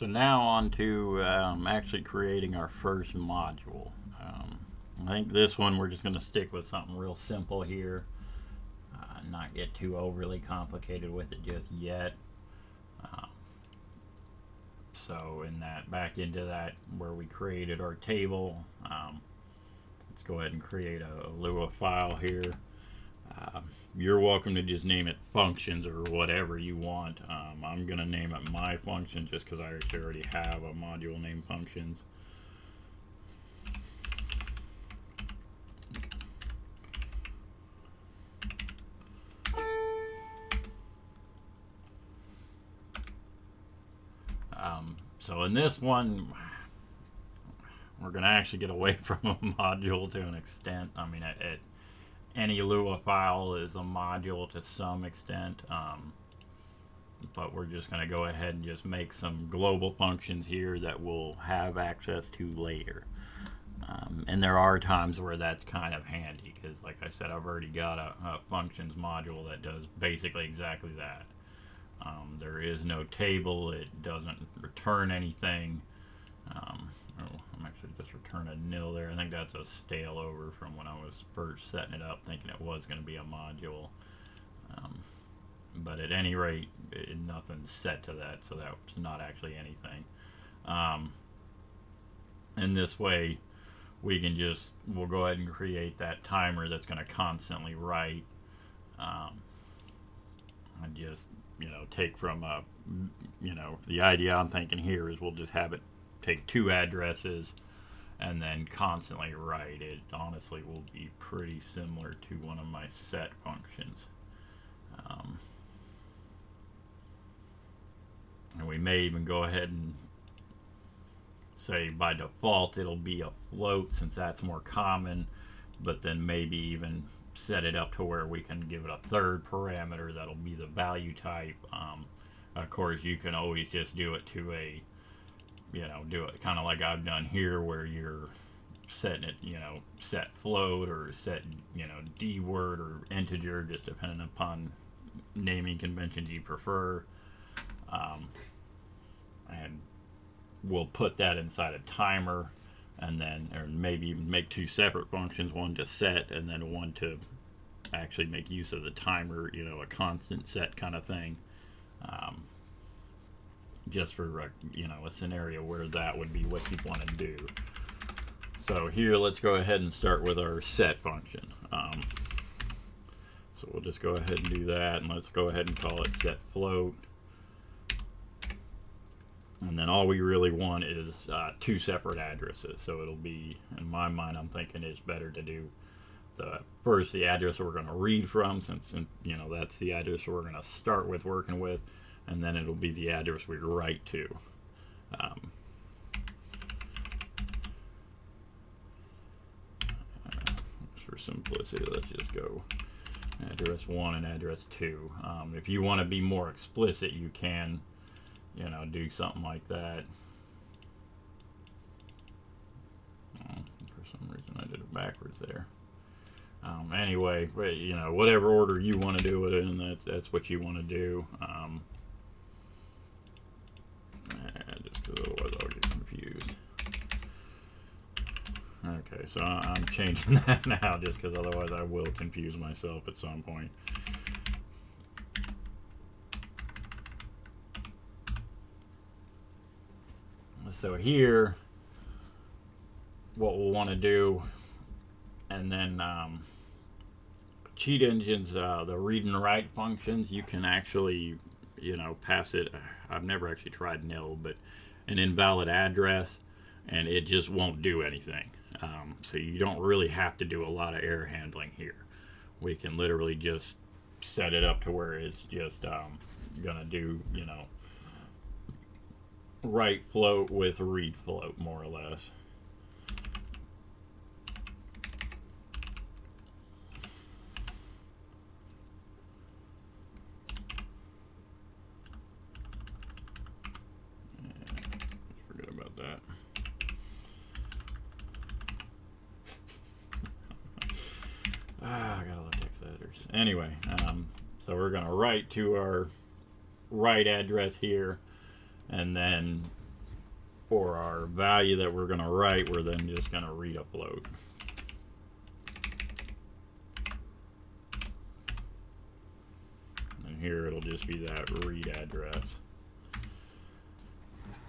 So now on to um, actually creating our first module. Um, I think this one we're just going to stick with something real simple here. Uh, not get too overly complicated with it just yet. Um, so in that, back into that where we created our table, um, let's go ahead and create a, a Lua file here. Um, you're welcome to just name it functions or whatever you want. Um, I'm going to name it my function just because I actually already have a module named functions. Um, so in this one, we're going to actually get away from a module to an extent. I mean, it, it any Lua file is a module to some extent. Um, but we're just going to go ahead and just make some global functions here that we'll have access to later. Um, and there are times where that's kind of handy because, like I said, I've already got a, a functions module that does basically exactly that. Um, there is no table, it doesn't return anything. Um, oh, I'm actually just returning a nil there. I think that's a stale over from when I was first setting it up, thinking it was going to be a module. Um, but at any rate, it, nothing's set to that, so that's not actually anything. Um, and this way, we can just, we'll go ahead and create that timer that's going to constantly write. Um, and just, you know, take from, a, you know, the idea I'm thinking here is we'll just have it take two addresses and then constantly write. It honestly will be pretty similar to one of my set functions. Um, and we may even go ahead and say by default it'll be a float since that's more common, but then maybe even set it up to where we can give it a third parameter that'll be the value type. Um, of course, you can always just do it to a you know, do it kind of like I've done here where you're setting it, you know, set float or set, you know, D word or integer, just depending upon naming conventions you prefer. Um, and we'll put that inside a timer and then, or maybe even make two separate functions, one to set and then one to actually make use of the timer, you know, a constant set kind of thing. Um, just for you know a scenario where that would be what you'd want to do. So here, let's go ahead and start with our set function. Um, so we'll just go ahead and do that, and let's go ahead and call it set float. And then all we really want is uh, two separate addresses. So it'll be, in my mind, I'm thinking it's better to do the first the address we're going to read from, since you know that's the address we're going to start with working with and then it'll be the address we write to. Um, for simplicity, let's just go address 1 and address 2. Um, if you want to be more explicit, you can, you know, do something like that. Oh, for some reason I did it backwards there. Um, anyway, you know, whatever order you want to do it in, that's, that's what you want to do. Um, otherwise I'll confused. Okay, so I'm changing that now just because otherwise I will confuse myself at some point. So here, what we'll want to do, and then um, cheat engines, uh, the read and write functions, you can actually, you know, pass it. I've never actually tried nil, but an invalid address and it just won't do anything. Um, so you don't really have to do a lot of error handling here. We can literally just set it up to where it's just um, gonna do, you know, write float with read float more or less. Anyway, um, so we're going to write to our write address here, and then for our value that we're going to write, we're then just going to read a float. And here it'll just be that read address.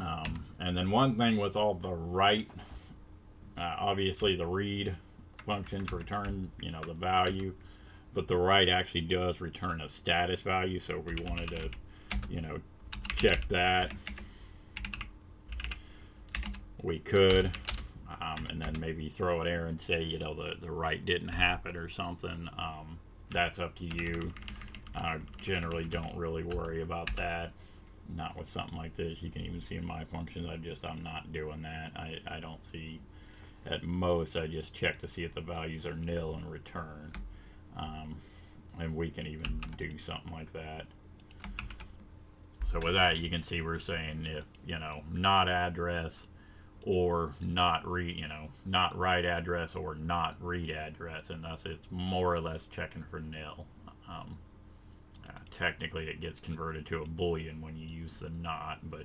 um, and then one thing with all the write, uh, obviously the read functions return, you know, the value, but the write actually does return a status value. So if we wanted to, you know, check that, we could. Um, and then maybe throw an error and say, you know, the, the write didn't happen or something. Um, that's up to you. I generally don't really worry about that. Not with something like this. You can even see in my functions, I just, I'm not doing that. I, I don't see, at most, I just check to see if the values are nil and return. Um, and we can even do something like that. So with that, you can see we're saying if, you know, not address or not read, you know, not write address or not read address, and thus it's more or less checking for nil. Um, uh, technically, it gets converted to a boolean when you use the not, but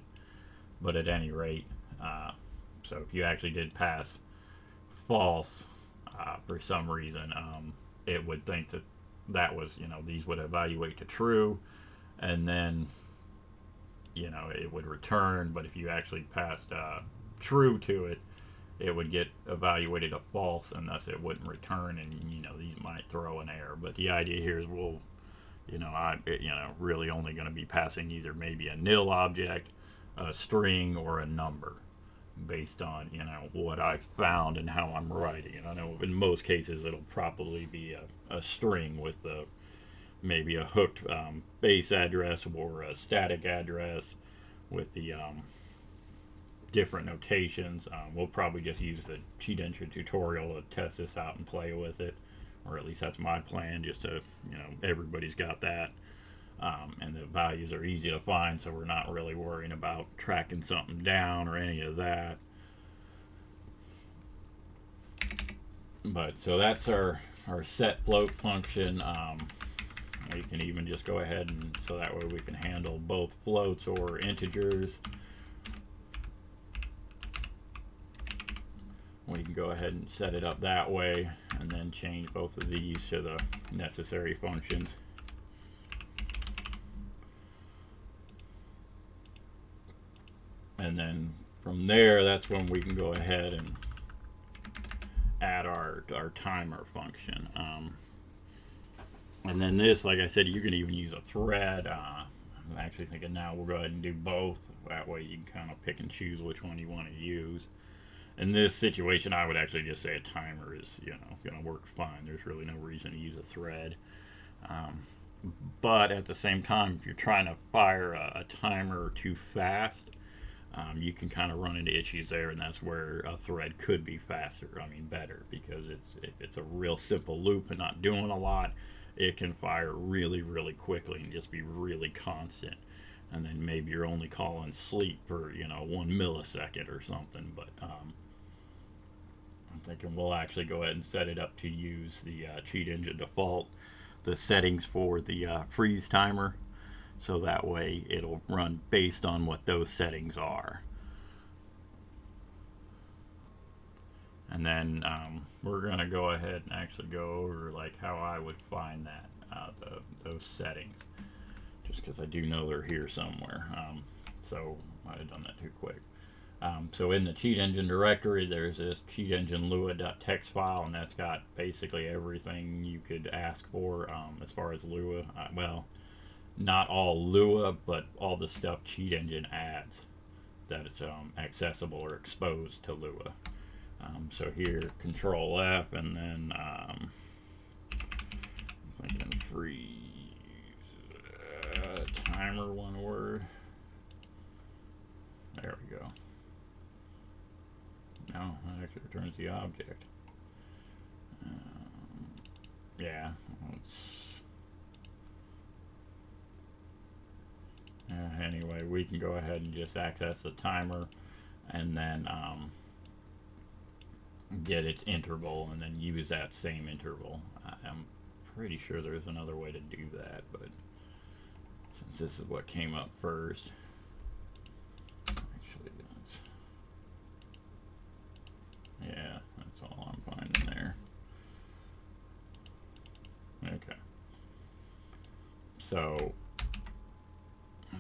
but at any rate, uh, so if you actually did pass false uh, for some reason, um, it would think that that was, you know, these would evaluate to true, and then you know it would return. But if you actually passed uh, true to it, it would get evaluated a false, and thus it wouldn't return. And you know these might throw an error. But the idea here is we'll, you know, I you know really only going to be passing either maybe a nil object, a string, or a number, based on you know what I found and how I'm writing. And I know in most cases it'll probably be a, a string with the maybe a hooked um, base address or a static address with the um, different notations. Um, we'll probably just use the cheat engine tutorial to test this out and play with it, or at least that's my plan. Just to you know, everybody's got that, um, and the values are easy to find, so we're not really worrying about tracking something down or any of that. But so that's our our set float function. Um, we can even just go ahead and so that way we can handle both floats or integers. We can go ahead and set it up that way and then change both of these to the necessary functions. And then from there, that's when we can go ahead and add our, our timer function. Um, and then this, like I said, you can even use a thread. Uh, I'm actually thinking now we'll go ahead and do both. That way you can kind of pick and choose which one you want to use. In this situation, I would actually just say a timer is, you know, going to work fine. There's really no reason to use a thread. Um, but at the same time, if you're trying to fire a, a timer too fast, um, you can kind of run into issues there, and that's where a thread could be faster. I mean, better because it's it's a real simple loop and not doing a lot, it can fire really, really quickly and just be really constant. And then maybe you're only calling sleep for, you know, one millisecond or something. But um, I'm thinking we'll actually go ahead and set it up to use the uh, cheat engine default, the settings for the uh, freeze timer. So that way it'll run based on what those settings are. and then um, we're going to go ahead and actually go over like how I would find that uh, the, those settings just because I do know they're here somewhere um, so I might have done that too quick um, so in the cheat engine directory there's this cheat engine lua.txt file and that's got basically everything you could ask for um, as far as lua uh, well not all lua but all the stuff cheat engine adds that is um, accessible or exposed to lua um, so here, Control F, and then um, I'm thinking freeze uh, timer, one word. There we go. No, that actually returns the object. Um, yeah, Uh, anyway, we can go ahead and just access the timer and then um, get its interval and then use that same interval. I'm pretty sure there's another way to do that, but since this is what came up first, actually that's, yeah, that's all I'm finding there. Okay. So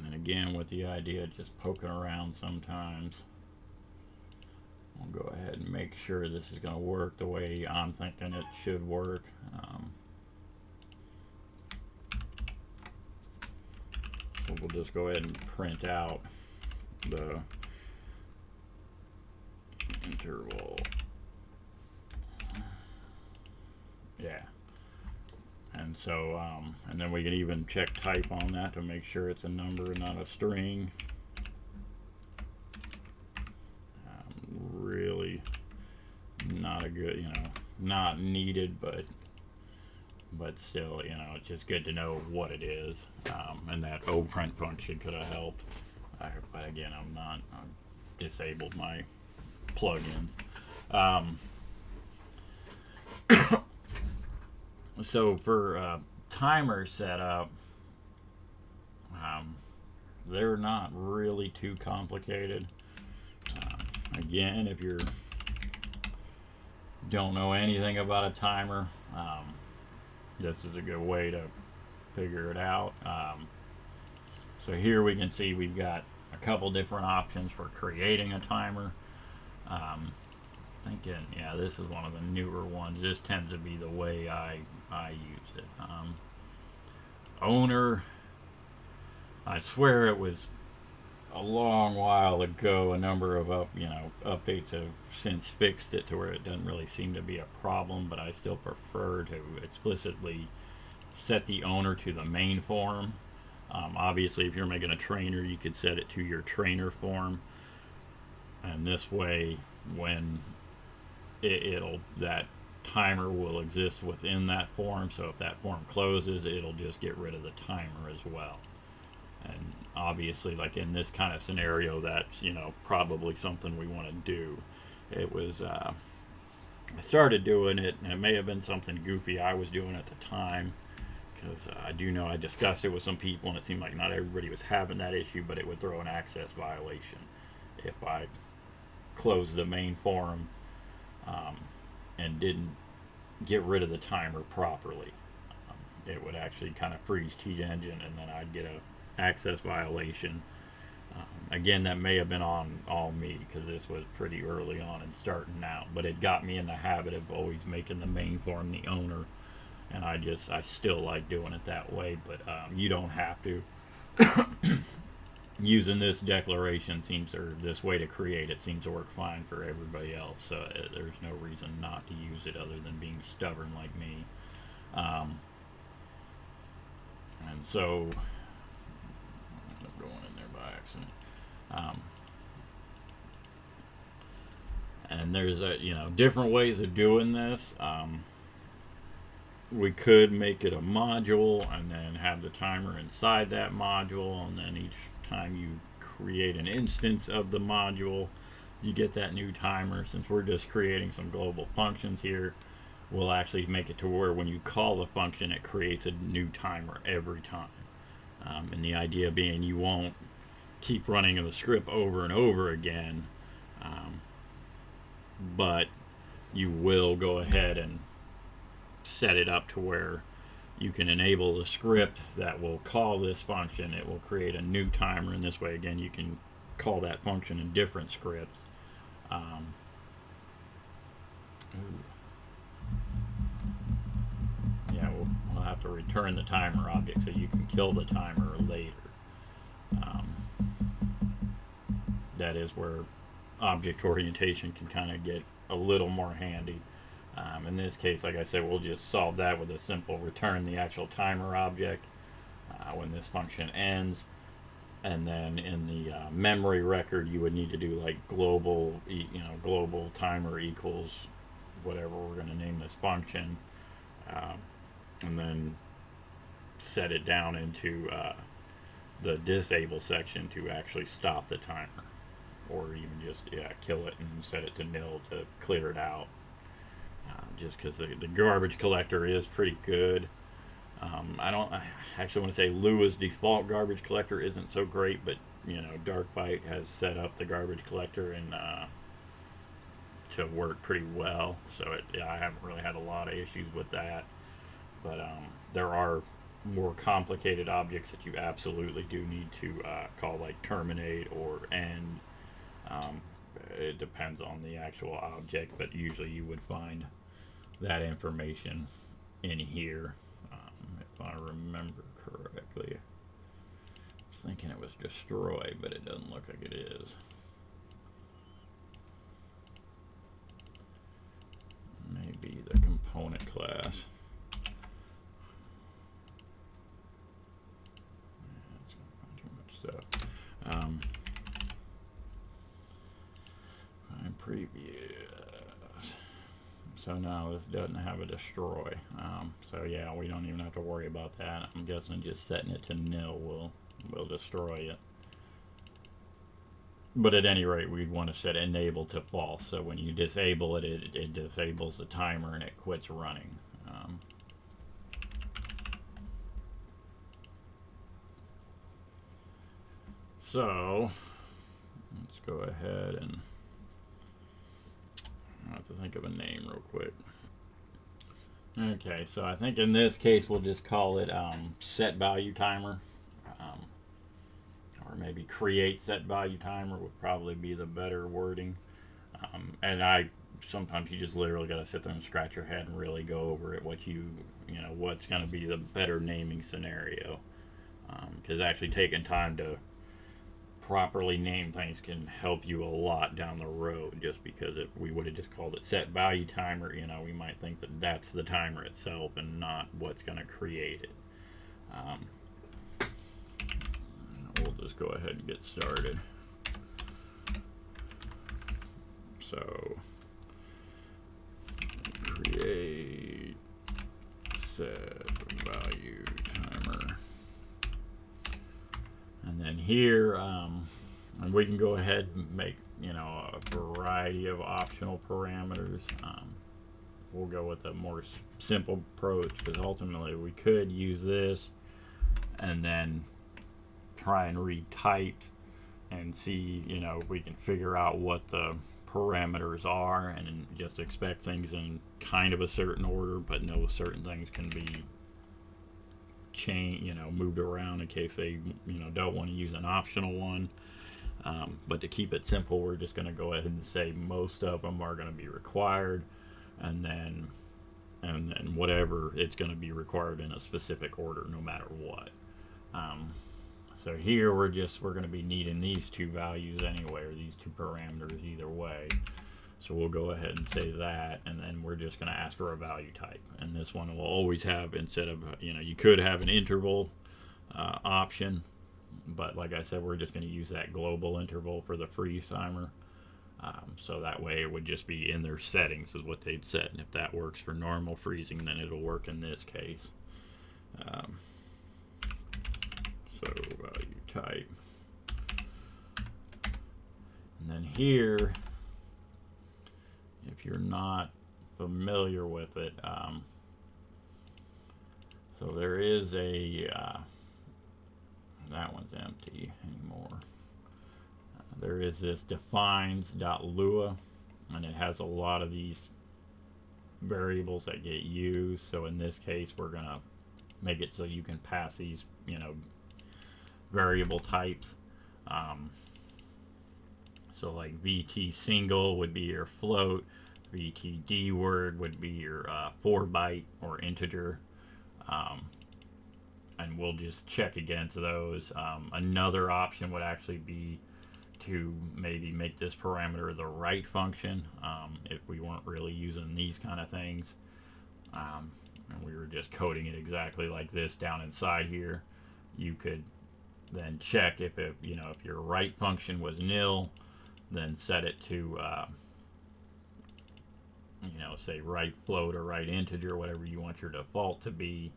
and then again with the idea of just poking around sometimes. I'll go ahead and make sure this is going to work the way I'm thinking it should work. Um, so we'll just go ahead and print out the interval. Yeah. And so, um, and then we can even check type on that to make sure it's a number, and not a string. Um, really not a good, you know, not needed, but but still, you know, it's just good to know what it is. Um, and that print function could have helped. I, but again, I'm not, i disabled my plugins. Um, so for uh, timer setup, um, they're not really too complicated. Uh, again, if you don't know anything about a timer, um, this is a good way to figure it out. Um, so here we can see we've got a couple different options for creating a timer. Um, thinking, yeah, this is one of the newer ones. This tends to be the way I I used it. Um, owner, I swear it was a long while ago. A number of up, you know, updates have since fixed it to where it doesn't really seem to be a problem. But I still prefer to explicitly set the owner to the main form. Um, obviously, if you're making a trainer, you could set it to your trainer form, and this way, when it, will that timer will exist within that form. So if that form closes, it'll just get rid of the timer as well. And obviously, like in this kind of scenario, that's you know probably something we want to do. It was uh, I started doing it, and it may have been something goofy I was doing at the time because uh, I do know I discussed it with some people, and it seemed like not everybody was having that issue, but it would throw an access violation if I closed the main forum um, and didn't get rid of the timer properly. Um, it would actually kind of freeze Cheat Engine, and then I'd get a access violation. Um, again, that may have been on all me because this was pretty early on and starting out, but it got me in the habit of always making the main form the owner, and I just I still like doing it that way. But um, you don't have to. Using this declaration seems or this way to create it seems to work fine for everybody else so uh, there's no reason not to use it other than being stubborn like me. Um, and so I'm going in there by accident. Um, and there's a you know different ways of doing this. Um, we could make it a module and then have the timer inside that module and then each time you create an instance of the module, you get that new timer. Since we're just creating some global functions here, we'll actually make it to where when you call the function, it creates a new timer every time. Um, and the idea being you won't keep running the script over and over again, um, but you will go ahead and set it up to where you can enable the script that will call this function. It will create a new timer, and this way, again, you can call that function in different scripts. Um, yeah, we'll, we'll, have to return the timer object so you can kill the timer later. Um, that is where object orientation can kind of get a little more handy. Um, in this case, like I said, we'll just solve that with a simple return the actual timer object uh, when this function ends. And then in the uh, memory record, you would need to do like global, you know, global timer equals whatever we're going to name this function. Uh, and then set it down into uh, the disable section to actually stop the timer. Or even just, yeah, kill it and set it to nil to clear it out just because the, the garbage collector is pretty good. Um, I don't I actually want to say Lua's default garbage collector isn't so great, but you know Darkbyte has set up the garbage collector and uh, to work pretty well. So it, yeah, I haven't really had a lot of issues with that. But um, there are more complicated objects that you absolutely do need to uh, call like terminate or end. Um, it depends on the actual object, but usually you would find that information in here, um, if I remember correctly. I was thinking it was destroy, but it doesn't look like it is. Maybe the component class. stuff. Um, find previous. So now this doesn't have a destroy. Um, so yeah, we don't even have to worry about that. I'm guessing just setting it to nil will will destroy it. But at any rate, we'd want to set enable to false. So when you disable it, it, it disables the timer and it quits running. Um, So, let's go ahead and I have to think of a name real quick. Okay, so I think in this case we'll just call it um, set value timer. Um, or maybe create set value timer would probably be the better wording. Um, and I sometimes you just literally got to sit there and scratch your head and really go over it. What you you know what's going to be the better naming scenario. Because um, actually taking time to properly name things can help you a lot down the road just because if we would have just called it set value timer you know we might think that that's the timer itself and not what's going to create it um, we'll just go ahead and get started so create set value timer. and then here um, we can go ahead and make you know a variety of optional parameters um, we'll go with a more simple approach because ultimately we could use this and then try and retype and see you know if we can figure out what the parameters are and just expect things in kind of a certain order but know certain things can be change, you know, moved around in case they, you know, don't want to use an optional one. Um, but to keep it simple, we're just going to go ahead and say most of them are going to be required, and then, and then whatever it's going to be required in a specific order, no matter what. Um, so here we're just we're going to be needing these two values anyway, or these two parameters either way. So we'll go ahead and say that, and then we're just going to ask for a value type. And this one will always have, instead of, you know, you could have an interval uh, option, but like I said, we're just going to use that global interval for the freeze timer. Um, so that way it would just be in their settings is what they'd set. And if that works for normal freezing, then it'll work in this case. Um, so value type. And then here, if you're not familiar with it. Um, so there is a, uh, that one's empty anymore. Uh, there is this defines.lua and it has a lot of these variables that get used. So in this case, we're going to make it so you can pass these, you know, variable types. Um, so like VT single would be your float, VTD word would be your uh, 4 byte or integer. Um, and we'll just check against those. Um, another option would actually be to maybe make this parameter the write function um, if we weren't really using these kind of things. Um, and we were just coding it exactly like this down inside here. You could then check if it, you know, if your write function was nil, then set it to, uh, you know, say write float or write integer, whatever you want your default to be,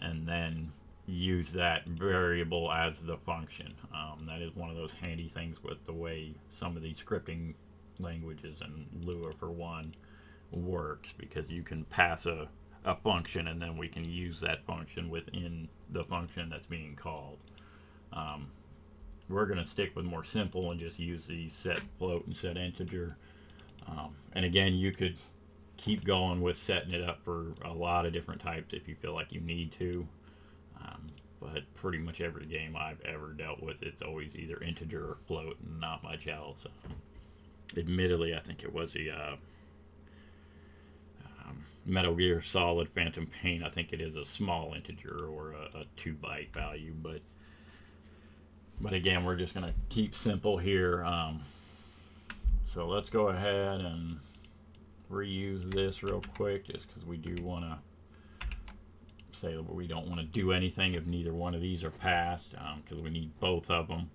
and then use that variable as the function. Um, that is one of those handy things with the way some of these scripting languages and Lua for one works because you can pass a, a function and then we can use that function within the function that's being called. Um, we're going to stick with more simple and just use the set float and set integer. Um, and again, you could keep going with setting it up for a lot of different types if you feel like you need to. But pretty much every game I've ever dealt with, it's always either integer or float, and not much else. Um, admittedly, I think it was the uh, um, Metal Gear Solid Phantom Pain. I think it is a small integer or a, a two byte value, but but again, we're just gonna keep simple here. Um, so let's go ahead and reuse this real quick, just because we do want to say that we don't want to do anything if neither one of these are passed, because um, we need both of them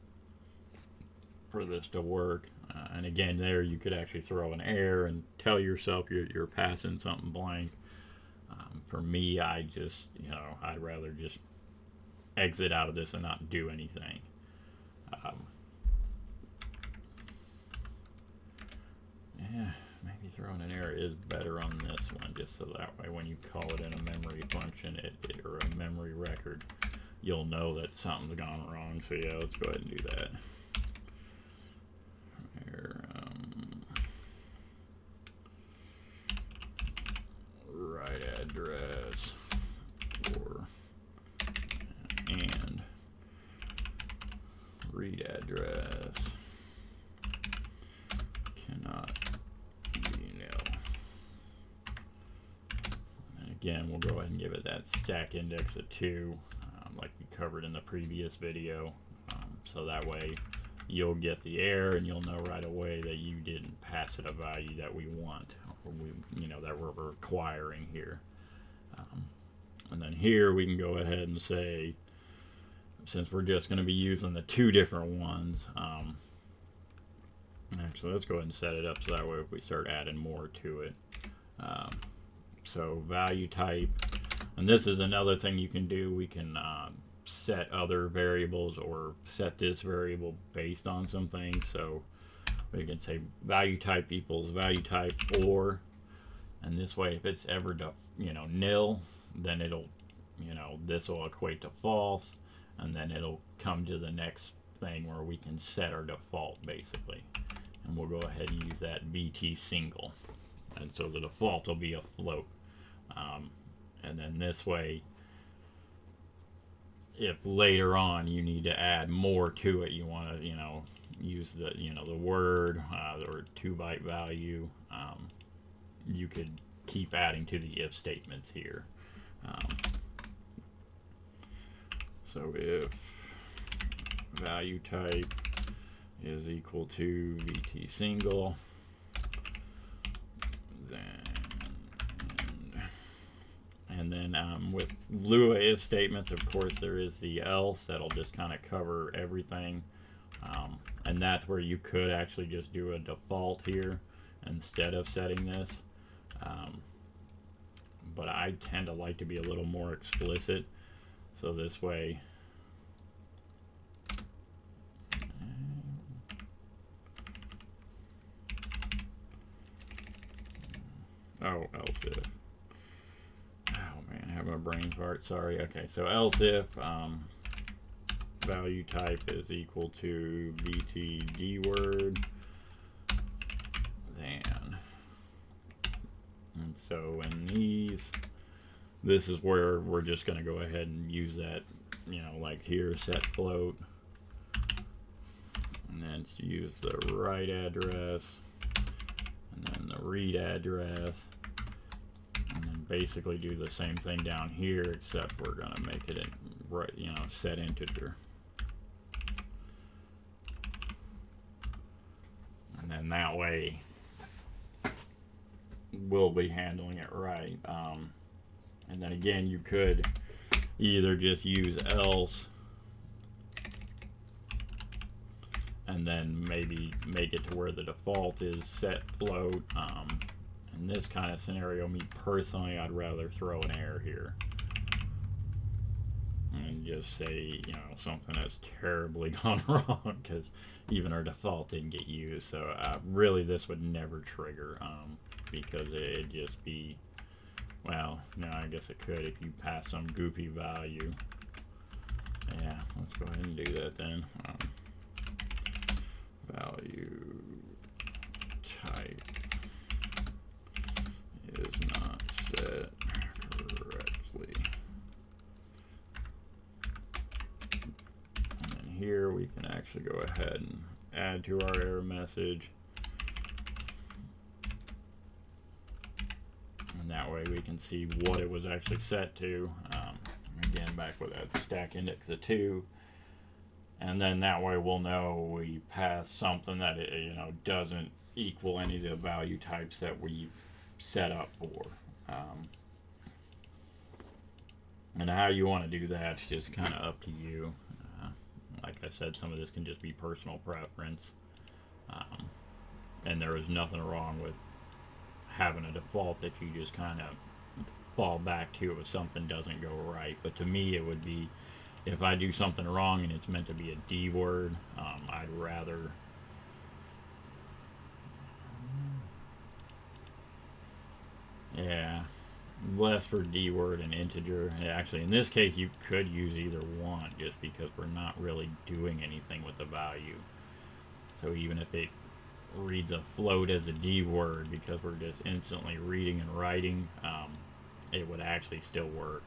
for this to work. Uh, and again, there you could actually throw an error and tell yourself you're, you're passing something blank. Um, for me, I just, you know, I'd rather just exit out of this and not do anything. Um, yeah, maybe throwing an error is better on this one, just so that way when you call it in a memory function it, it or a memory record, you'll know that something's gone wrong. So yeah, let's go ahead and do that. Um, again, we'll go ahead and give it that stack index of 2, um, like we covered in the previous video. Um, so that way you'll get the error and you'll know right away that you didn't pass it a value that we want, or we, you know, that we're requiring here. Um, and then here we can go ahead and say, since we're just going to be using the two different ones, um, actually let's go ahead and set it up so that way if we start adding more to it, um, so value type. And this is another thing you can do. We can um, set other variables or set this variable based on something so we can say value type equals value type or and this way if it's ever to you know nil then it'll you know this will equate to false and then it'll come to the next thing where we can set our default basically. And we'll go ahead and use that VT single and so the default will be a float. Um, and then this way if later on you need to add more to it you want to you know use the you know the word uh, or two byte value um, you could keep adding to the if statements here. Um, so if value type is equal to vt single And then um, with Lua if statements, of course, there is the else that'll just kind of cover everything. Um, and that's where you could actually just do a default here instead of setting this. Um, but I tend to like to be a little more explicit. So this way, oh, else if Oh man, have a brain fart, sorry. Okay, so else if um, value type is equal to VTD word, then, and so in these, this is where we're just going to go ahead and use that, you know, like here, set float, and then use the write address, the read address, basically do the same thing down here, except we're going to make it, in, right, you know, set integer. And then that way, we'll be handling it right. Um, and then again, you could either just use else and then maybe make it to where the default is set float. Um, in this kind of scenario, me personally, I'd rather throw an error here. And just say, you know, something that's terribly gone wrong because even our default didn't get used. So uh, really this would never trigger um, because it'd just be, well, no, I guess it could if you pass some goofy value. Yeah, let's go ahead and do that then. Um, value type is not set correctly. And then here we can actually go ahead and add to our error message. And that way we can see what it was actually set to. Um, again, back with that stack index of 2. And then that way we'll know we pass something that it, you know doesn't equal any of the value types that we've set up for. Um, and how you want to do that's just kind of up to you. Uh, like I said, some of this can just be personal preference. Um, and there is nothing wrong with having a default that you just kind of fall back to if something doesn't go right. But to me, it would be if I do something wrong and it's meant to be a D word, um, I'd rather. Yeah, less for D word and integer. Actually, in this case, you could use either one just because we're not really doing anything with the value. So even if it reads a float as a D word because we're just instantly reading and writing, um, it would actually still work.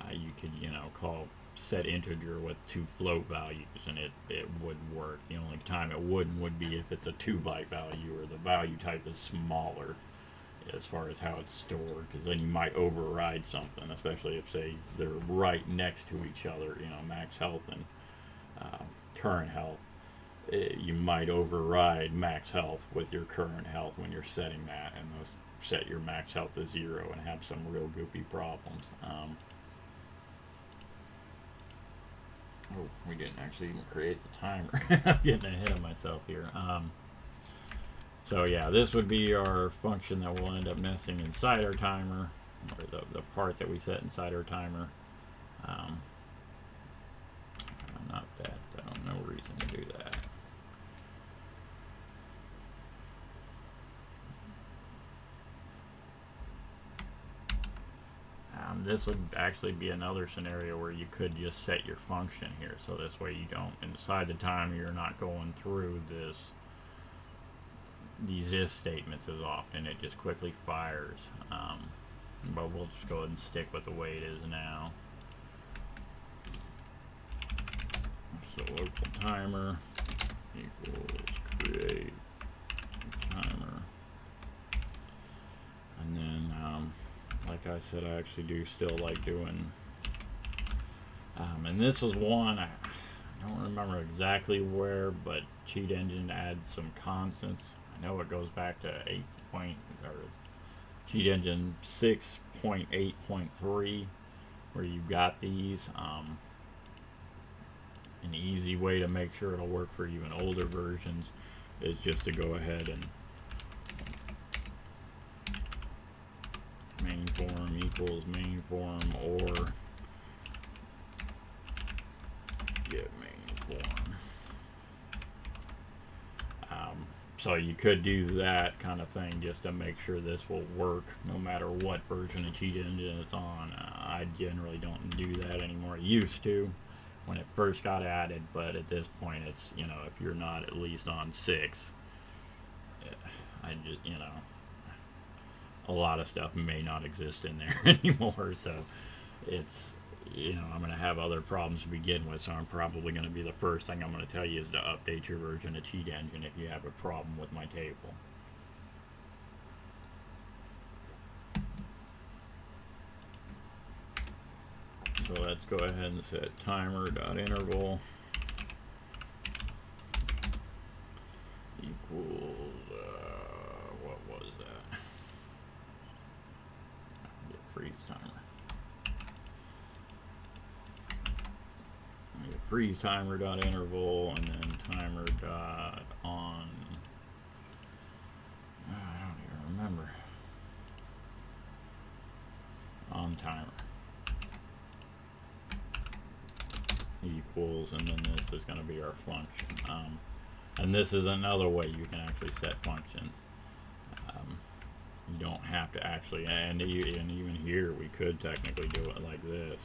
Uh, you could, you know, call set integer with two float values and it, it would work. The only time it wouldn't would be if it's a two byte value or the value type is smaller as far as how it's stored because then you might override something, especially if, say, they're right next to each other, you know, max health and uh, current health. It, eh, you might override max health with your current health when you're setting that and set your max health to zero and have some real goofy problems. Um, oh, we didn't actually even create the timer. I'm getting ahead of myself here. Um, so yeah, this would be our function that we'll end up nesting inside our timer, or the, the part that we set inside our timer. Um, not that, don't no reason to do that. Um, this would actually be another scenario where you could just set your function here. So this way you don't, inside the timer, you're not going through this these if statements as often. It just quickly fires. Um, but we'll just go ahead and stick with the way it is now. So local timer equals create timer. And then, um, like I said, I actually do still like doing, um, and this was one, I don't remember exactly where, but Cheat Engine adds some constants I know it goes back to 8 point, or Cheat Engine 6.8.3 where you've got these. Um, an easy way to make sure it'll work for even older versions is just to go ahead and main form equals main form or get main form. So you could do that kind of thing just to make sure this will work no matter what version of Cheat Engine it's on. Uh, I generally don't do that anymore. I used to when it first got added, but at this point it's, you know, if you're not at least on 6, uh, I just, you know, a lot of stuff may not exist in there anymore, so it's you know, I'm going to have other problems to begin with, so I'm probably going to be the first thing I'm going to tell you is to update your version of Cheat Engine if you have a problem with my table. So let's go ahead and set timer.interval equals, uh, what was that? Get freeze timer. Freeze timer dot interval and then timer dot on oh, I don't even remember. On timer. Equals and then this is going to be our function. Um, and this is another way you can actually set functions. Um, you don't have to actually and, and even here we could technically do it like this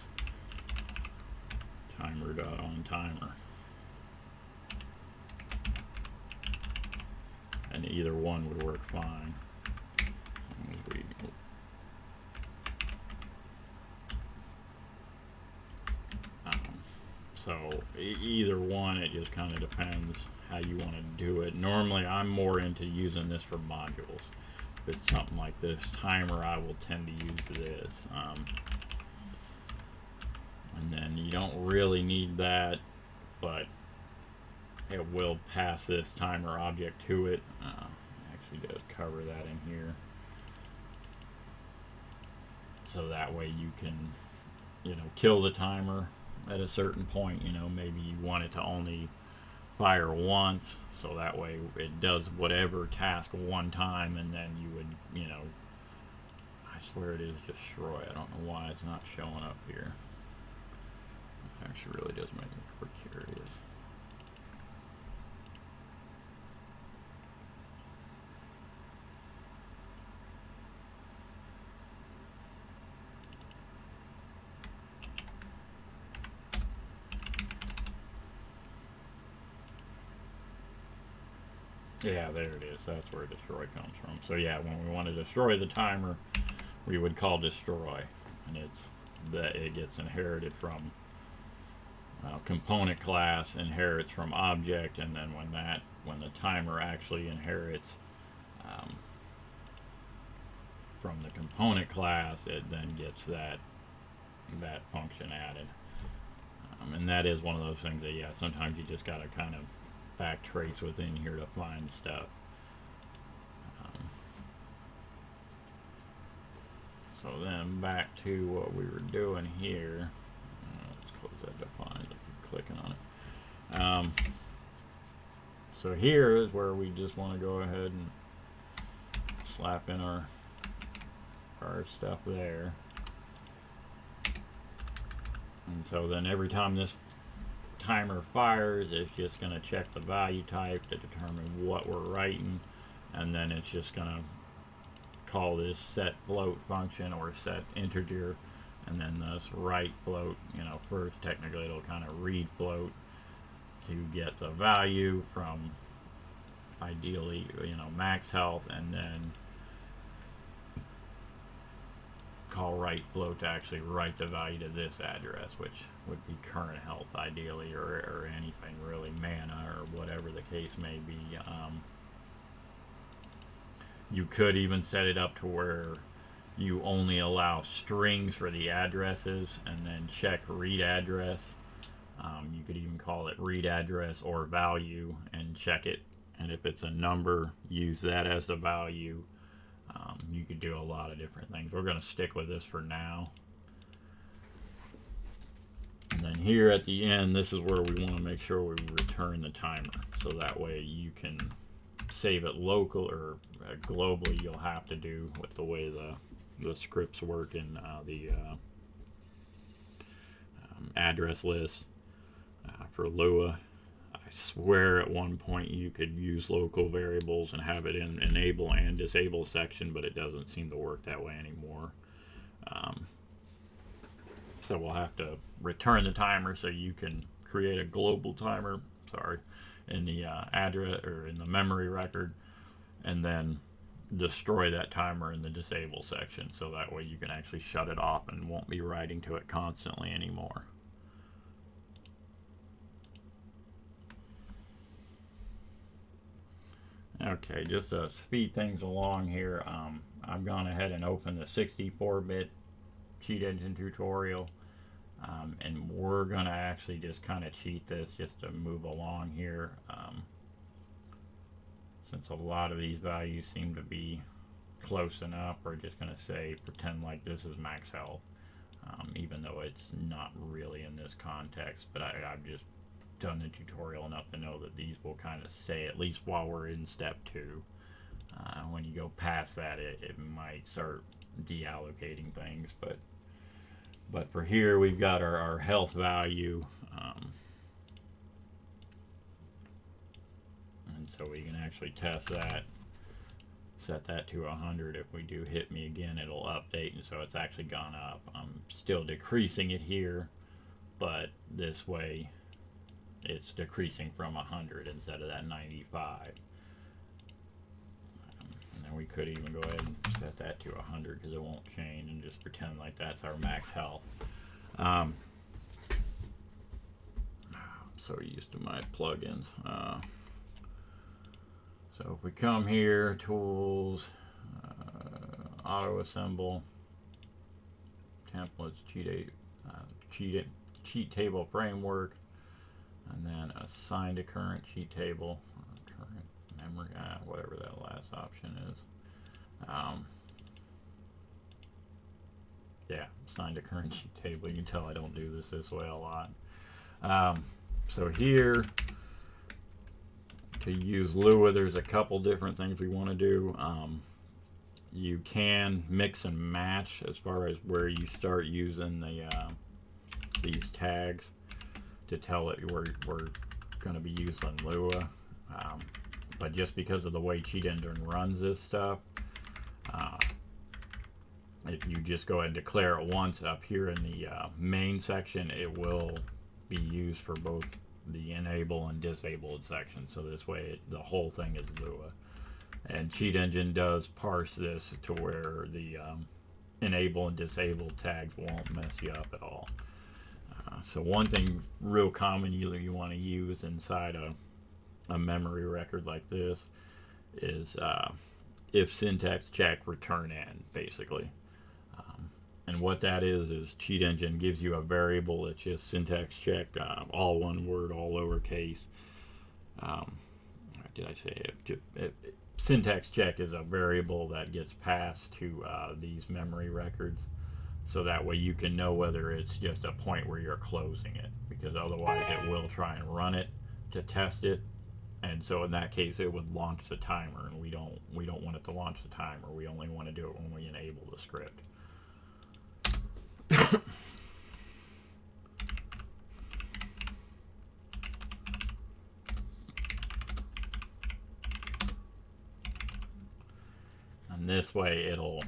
timer dot on timer. And either one would work fine. Um, so either one, it just kind of depends how you want to do it. Normally, I'm more into using this for modules. If it's something like this timer, I will tend to use this. Um, and then you don't really need that, but it will pass this timer object to it. Uh, actually does cover that in here. So that way you can, you know, kill the timer at a certain point. You know, maybe you want it to only fire once, so that way it does whatever task one time, and then you would, you know, I swear it is destroy. I don't know why it's not showing up here. Actually really does make me curious. Yeah, there it is. That's where destroy comes from. So yeah, when we want to destroy the timer, we would call destroy, and it's that it gets inherited from uh, component class, inherits from object, and then when that when the timer actually inherits um, from the component class, it then gets that that function added. Um, and that is one of those things that yeah, sometimes you just gotta kind of back trace within here to find stuff. Um, so then back to what we were doing here. Clicking on it. Um, so here is where we just want to go ahead and slap in our our stuff there. And so then every time this timer fires, it's just going to check the value type to determine what we're writing. And then it's just going to call this set float function or set integer. And then this write float, you know, first technically it'll kind of read float to get the value from ideally, you know, max health and then call write float to actually write the value to this address, which would be current health ideally, or, or anything really, mana or whatever the case may be. Um, you could even set it up to where you only allow strings for the addresses and then check read address. Um, you could even call it read address or value and check it. And if it's a number, use that as the value. Um, you could do a lot of different things. We're going to stick with this for now. And then here at the end, this is where we want to make sure we return the timer. So that way you can save it local or uh, globally you'll have to do with the way the, the scripts work in uh, the uh, um, address list uh, for Lua I swear at one point you could use local variables and have it in enable and disable section, but it doesn't seem to work that way anymore. Um, so we'll have to return the timer so you can create a global timer, sorry, in the uh, address or in the memory record, and then destroy that timer in the disable section so that way you can actually shut it off and won't be writing to it constantly anymore. Okay, just to speed things along here, um, I've gone ahead and opened the 64-bit cheat engine tutorial. Um, and we're going to actually just kind of cheat this just to move along here. Um, since a lot of these values seem to be close enough, we're just going to say pretend like this is max health. Um, even though it's not really in this context, but I, I've just done the tutorial enough to know that these will kind of say, at least while we're in step two. Uh, when you go past that, it, it might start deallocating things, but but for here, we've got our, our health value. Um, and so we can actually test that. Set that to 100. If we do hit me again, it'll update. And so it's actually gone up. I'm still decreasing it here. But this way, it's decreasing from 100 instead of that 95. Um, and then we could even go ahead and set that to 100 because it won't change and just pretend like that's our max health. Um, I'm so used to my plugins. Uh, so if we come here, tools, uh, auto assemble, templates, cheat, uh, cheat, cheat table framework, and then assign to current cheat table, current memory, uh, whatever that last option is. Um, yeah, assign to current cheat table. You can tell I don't do this this way a lot. Um, so here, to use Lua, there's a couple different things we want to do. Um, you can mix and match as far as where you start using the uh, these tags to tell it we're, we're going to be using Lua. Um, but just because of the way Cheat Engine runs this stuff, uh, if you just go ahead and declare it once up here in the uh, main section, it will be used for both the enable and disabled section. So this way it, the whole thing is Lua. And Cheat Engine does parse this to where the um, enable and disable tags won't mess you up at all. Uh, so one thing real common you, you want to use inside a, a memory record like this is uh, if syntax check return end basically. And what that is is Cheat Engine gives you a variable that's just syntax check, uh, all one word, all lowercase. Um, did I say it? it, it? Syntax check is a variable that gets passed to uh, these memory records so that way you can know whether it's just a point where you're closing it because otherwise it will try and run it to test it and so in that case it would launch the timer and we don't we don't want it to launch the timer we only want to do it when we enable the script and this way it'll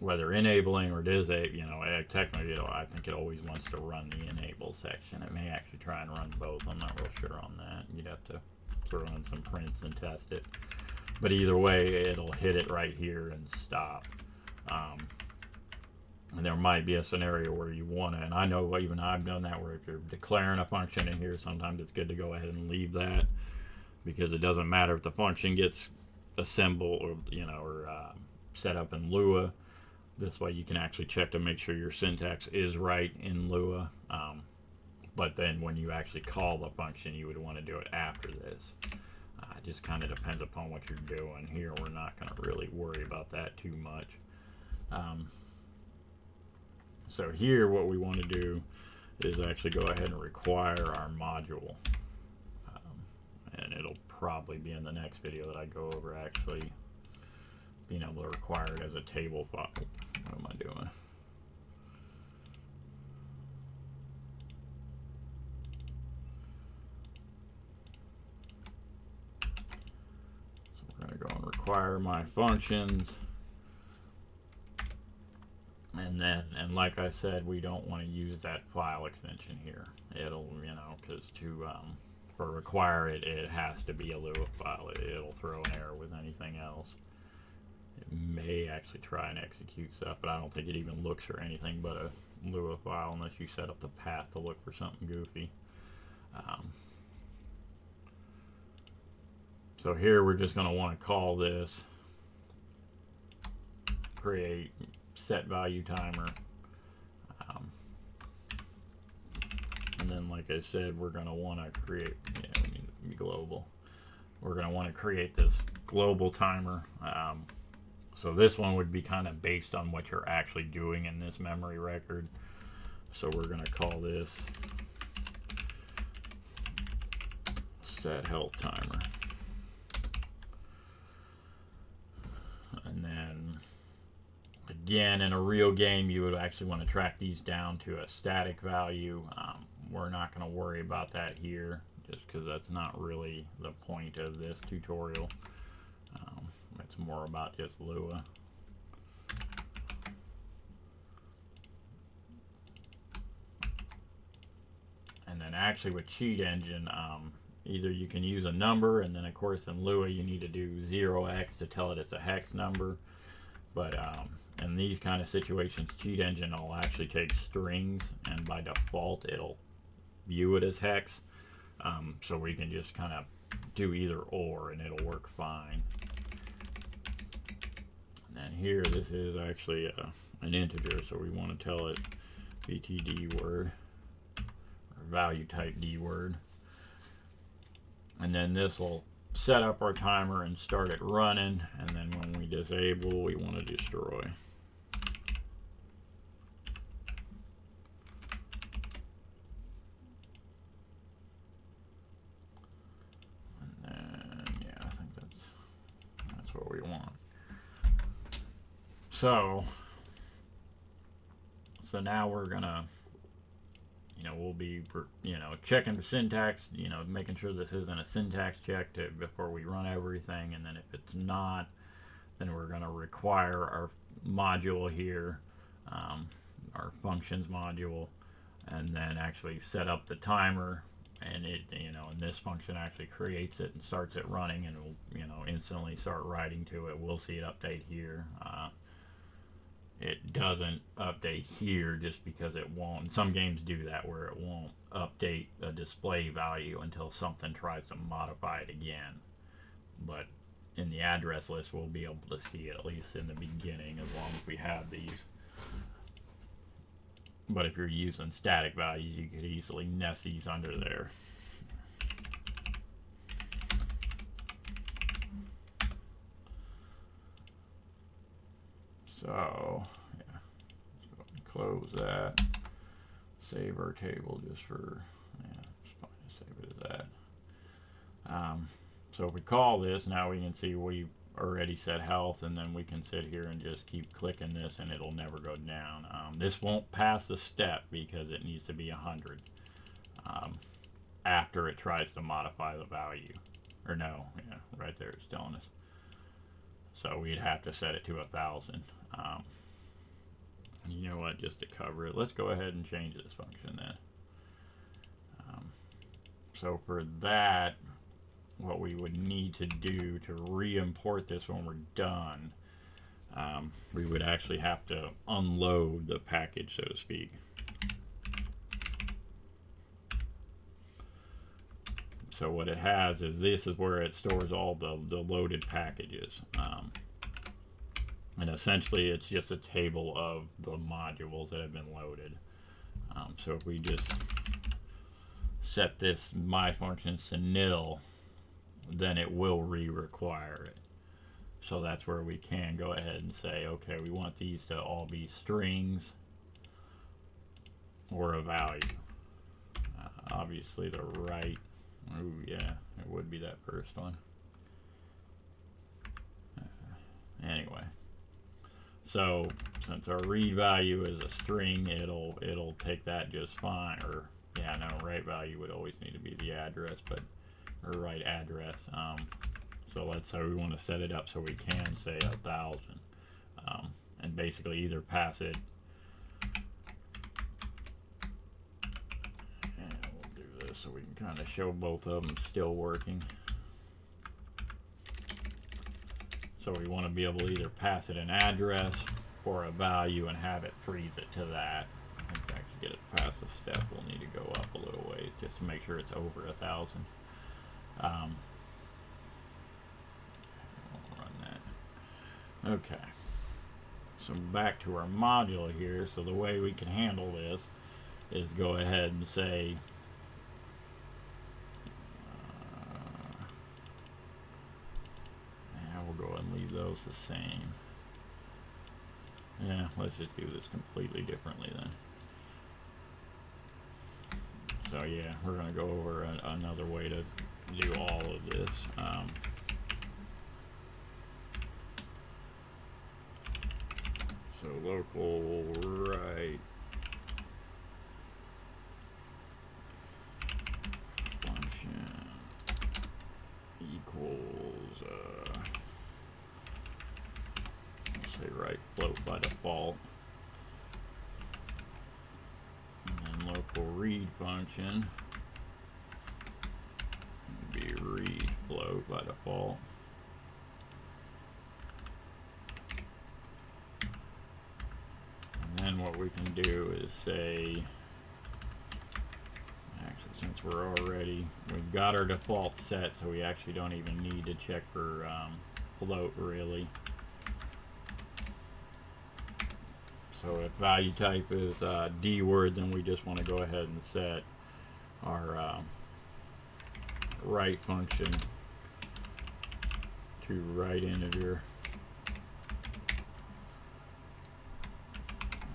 whether enabling or disable, you know, technically, I think it always wants to run the enable section. It may actually try and run both. I'm not real sure on that. You'd have to throw in some prints and test it. But either way, it'll hit it right here and stop. Um, and there might be a scenario where you want to, and I know even I've done that, where if you're declaring a function in here, sometimes it's good to go ahead and leave that because it doesn't matter if the function gets assembled or, you know, or uh, set up in Lua this way you can actually check to make sure your syntax is right in Lua. Um, but then when you actually call the function, you would want to do it after this. Uh, it just kind of depends upon what you're doing. Here, we're not going to really worry about that too much. Um, so here, what we want to do is actually go ahead and require our module. Um, and it'll probably be in the next video that I go over actually being able to require it as a table file. What am I doing? So we're going to go and require my functions. And then, and like I said, we don't want to use that file extension here. It'll, you know, because to, um, for require it, it has to be a Lua file. It'll throw an error with anything else it may actually try and execute stuff, but I don't think it even looks for anything but a Lua file unless you set up the path to look for something goofy. Um, so here we're just going to want to call this create set value timer. Um, and then like I said, we're going to want to create, yeah, global. We're going to want to create this global timer. Um, so this one would be kind of based on what you're actually doing in this memory record. So we're going to call this set health timer. And then again, in a real game, you would actually want to track these down to a static value. Um, we're not going to worry about that here just because that's not really the point of this tutorial. Um, it's more about just Lua. And then actually with Cheat Engine, um, either you can use a number, and then of course in Lua you need to do 0x to tell it it's a hex number. But um, in these kind of situations, Cheat Engine will actually take strings, and by default it'll view it as hex. Um, so we can just kind of do either or and it'll work fine. And then here, this is actually a, an integer, so we want to tell it VT D word or value type D word. And then this will set up our timer and start it running. And then when we disable, we want to destroy. And yeah I think that's that's what we want. So, so now we're gonna, you know, we'll be, you know, checking the syntax, you know, making sure this isn't a syntax check to, before we run everything, and then if it's not, then we're gonna require our module here, um, our functions module, and then actually set up the timer. And it you know and this function actually creates it and starts it running and will you know instantly start writing to it. We'll see it update here uh, it doesn't update here just because it won't. Some games do that where it won't update a display value until something tries to modify it again. But in the address list, we'll be able to see it at least in the beginning as long as we have these. But if you're using static values, you could easily nest these under there. So, yeah, let's go ahead and close that. Save our table just for, yeah, to save it as that. Um, so if we call this, now we can see we've already set health, and then we can sit here and just keep clicking this, and it'll never go down. Um, this won't pass the step because it needs to be 100 um, after it tries to modify the value. Or no, yeah, right there it's telling us. So we'd have to set it to a thousand. Um, you know what, just to cover it, let's go ahead and change this function then. Um, so for that, what we would need to do to re-import this when we're done, um, we would actually have to unload the package, so to speak. So what it has is this is where it stores all the, the loaded packages. Um, and essentially it's just a table of the modules that have been loaded. Um, so if we just set this my functions to nil, then it will re-require it. So that's where we can go ahead and say, okay, we want these to all be strings or a value. Uh, obviously the right, oh yeah, it would be that first one. Uh, anyway. So since our read value is a string, it'll it'll take that just fine. Or yeah, no, write value would always need to be the address, but or write address. Um, so let's say we want to set it up so we can say a thousand, um, and basically either pass it. And we'll do this so we can kind of show both of them still working. So we want to be able to either pass it an address or a value and have it freeze it to that. In fact, to get it past the step, we'll need to go up a little ways just to make sure it's over a thousand. Um, run that. Okay. So back to our module here. So the way we can handle this is go ahead and say those the same. Yeah, let's just do this completely differently then. So yeah, we're going to go over a, another way to do all of this. Um, so local write function equals uh, say write float by default. And then local read function be read float by default. And then what we can do is say, actually since since we're already, we've got our default set, so we actually don't even need to check for um, float really. So if value type is uh, D word, then we just want to go ahead and set our uh, write function to write integer.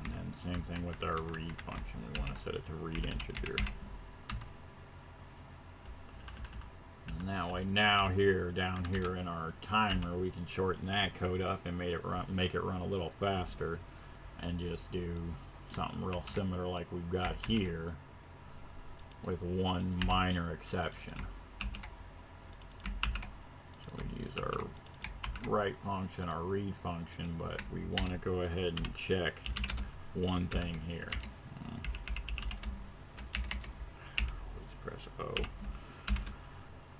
And then same thing with our read function. We want to set it to read integer. And that way now here, down here in our timer, we can shorten that code up and make it run, make it run a little faster and just do something real similar like we've got here with one minor exception. So we use our write function, our read function, but we want to go ahead and check one thing here. Let's press O.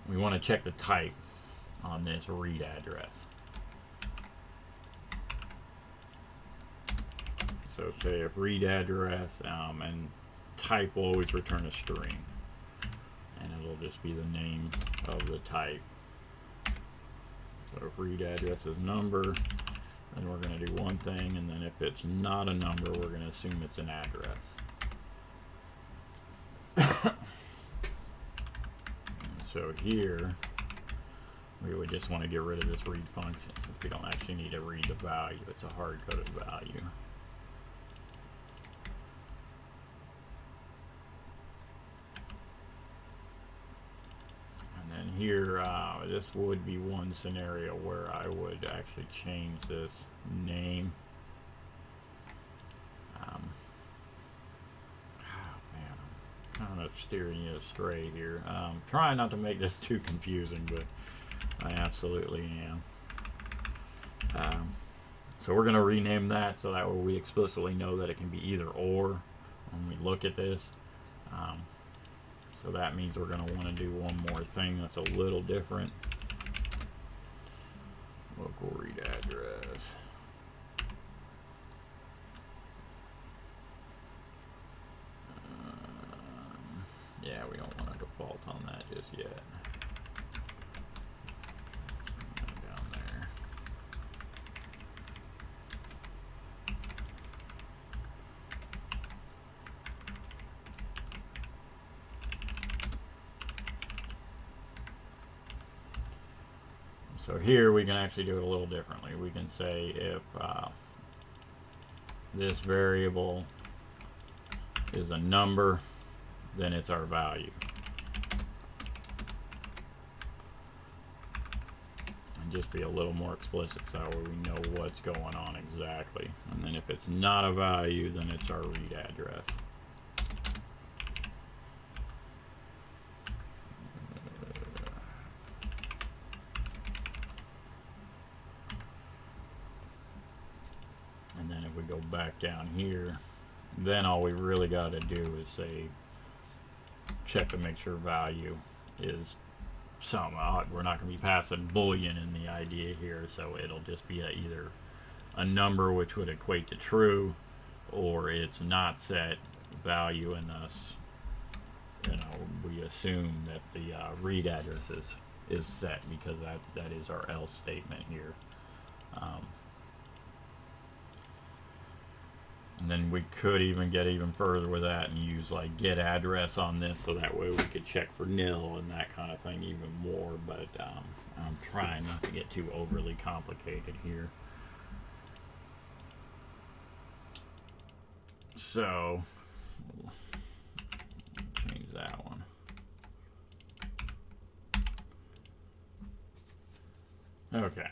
We want to check the type on this read address. So say if read address um, and type will always return a string. And it'll just be the name of the type. So if read address is number, then we're going to do one thing, and then if it's not a number, we're going to assume it's an address. so here, we would just want to get rid of this read function since we don't actually need to read the value. It's a hard-coded value. Here, uh, this would be one scenario where I would actually change this name. Um, oh man, I'm kind of steering you astray here. Um, trying not to make this too confusing, but I absolutely am. Um, so we're going to rename that so that way we explicitly know that it can be either or when we look at this. Um, so that means we're going to want to do one more thing that's a little different. Local read address. Um, yeah, we don't want to default on that just yet. So here we can actually do it a little differently. We can say if uh, this variable is a number, then it's our value. And just be a little more explicit so we know what's going on exactly. And then if it's not a value, then it's our read address. back down here, then all we really got to do is say check to make sure value is some odd. We're not going to be passing boolean in the idea here, so it'll just be a, either a number which would equate to true, or it's not set value, and thus, you know, we assume that the uh, read address is, is set because that that is our else statement here. Um, And then we could even get even further with that and use like get address on this so that way we could check for nil and that kind of thing even more. But um, I'm trying not to get too overly complicated here. So, change that one. Okay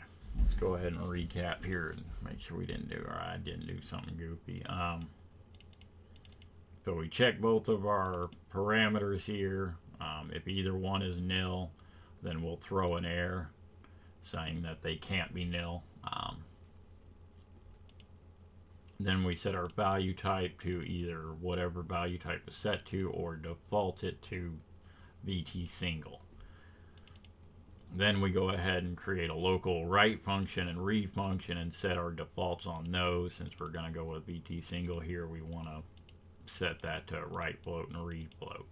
go ahead and recap here and make sure we didn't do, or I didn't do something goofy. Um, so we check both of our parameters here. Um, if either one is nil, then we'll throw an error saying that they can't be nil. Um, then we set our value type to either whatever value type is set to or default it to VT single. Then we go ahead and create a local write function and read function and set our defaults on those. Since we're going to go with VT single here, we want to set that to write float and read float.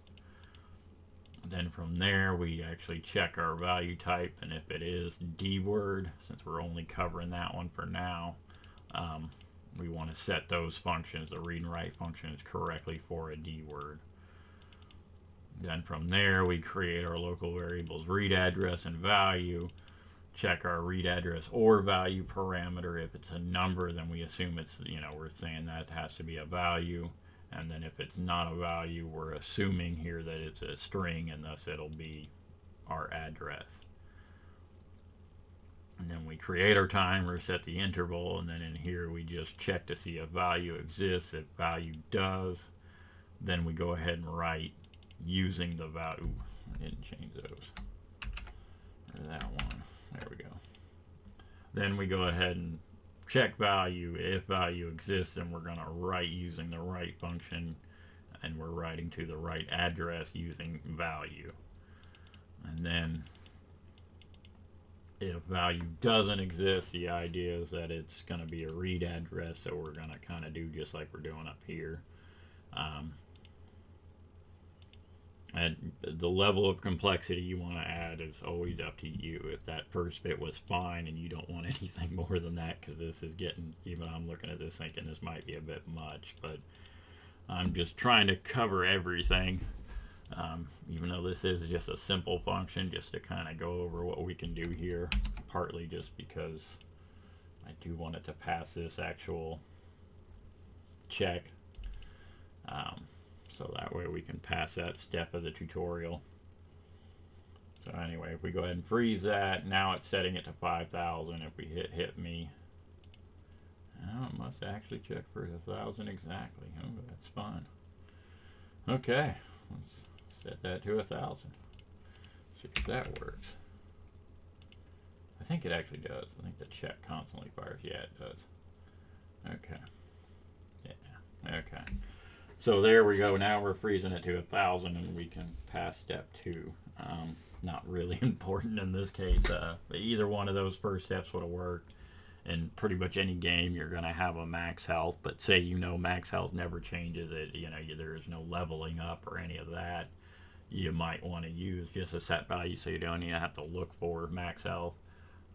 Then from there, we actually check our value type, and if it is D word, since we're only covering that one for now, um, we want to set those functions, the read and write functions, correctly for a D word. Then from there, we create our local variables read address and value. Check our read address or value parameter. If it's a number, then we assume it's, you know, we're saying that has to be a value. And then if it's not a value, we're assuming here that it's a string and thus it'll be our address. And then we create our timer, set the interval, and then in here we just check to see if value exists. If value does, then we go ahead and write using the value. I didn't change those. Or that one. There we go. Then we go ahead and check value. If value exists, then we're going to write using the write function. And we're writing to the right address using value. And then if value doesn't exist, the idea is that it's going to be a read address. So we're going to kind of do just like we're doing up here. Um, and the level of complexity you want to add is always up to you. If that first bit was fine and you don't want anything more than that, because this is getting, even I'm looking at this thinking this might be a bit much, but I'm just trying to cover everything. Um, even though this is just a simple function, just to kind of go over what we can do here, partly just because I do want it to pass this actual check. Um, so that way we can pass that step of the tutorial. So anyway, if we go ahead and freeze that, now it's setting it to 5,000. If we hit hit me, oh, it must actually check for a thousand exactly. Oh, that's fine. Okay, let's set that to a thousand. See if that works. I think it actually does. I think the check constantly fires. Yeah, it does. Okay. Yeah. Okay. So there we go. Now we're freezing it to a thousand, and we can pass step two. Um, not really important in this case. Uh, either one of those first steps would have worked. In pretty much any game, you're going to have a max health. But say you know max health never changes. It you know there is no leveling up or any of that. You might want to use just a set value so you don't even have to look for max health.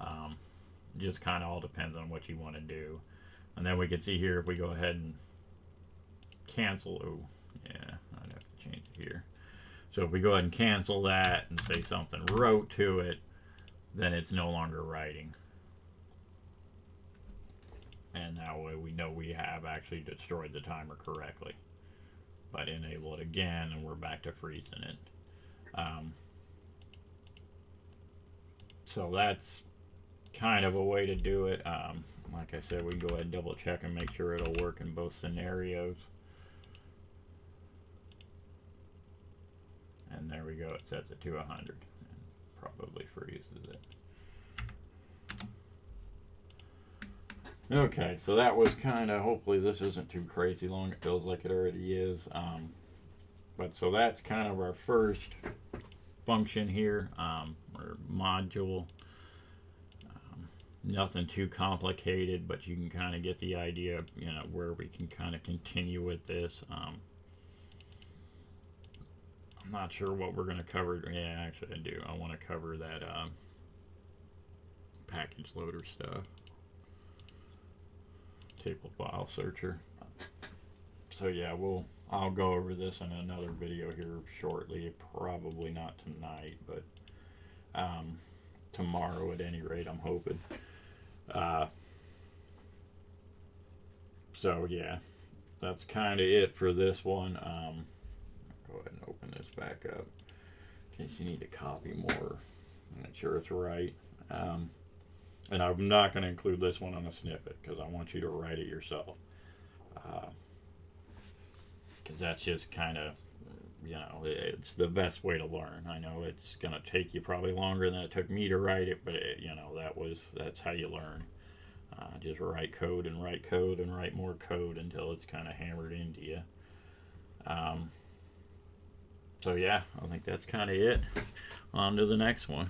Um, just kind of all depends on what you want to do. And then we can see here if we go ahead and cancel, oh, yeah, I'd have to change it here. So if we go ahead and cancel that and say something wrote to it, then it's no longer writing. And that way we know we have actually destroyed the timer correctly. But enable it again and we're back to freezing it. Um, so that's kind of a way to do it. Um, like I said, we go ahead and double check and make sure it'll work in both scenarios. and there we go it sets it to 100 and probably freezes it. Okay so that was kind of hopefully this isn't too crazy long it feels like it already is um, but so that's kind of our first function here um, or module. Um, nothing too complicated but you can kind of get the idea you know where we can kind of continue with this um, I'm not sure what we're going to cover. Yeah, actually I do. I want to cover that um, package loader stuff. Table file searcher. So yeah, we'll I'll go over this in another video here shortly. Probably not tonight, but um, tomorrow at any rate, I'm hoping. Uh, so yeah, that's kind of it for this one. Um, go ahead and open back up in case you need to copy more. Make sure it's right. Um, and I'm not going to include this one on a snippet because I want you to write it yourself. Because uh, that's just kind of, you know, it's the best way to learn. I know it's going to take you probably longer than it took me to write it, but it, you know, that was, that's how you learn. Uh, just write code and write code and write more code until it's kind of hammered into you. Um, so yeah, I think that's kind of it. On to the next one.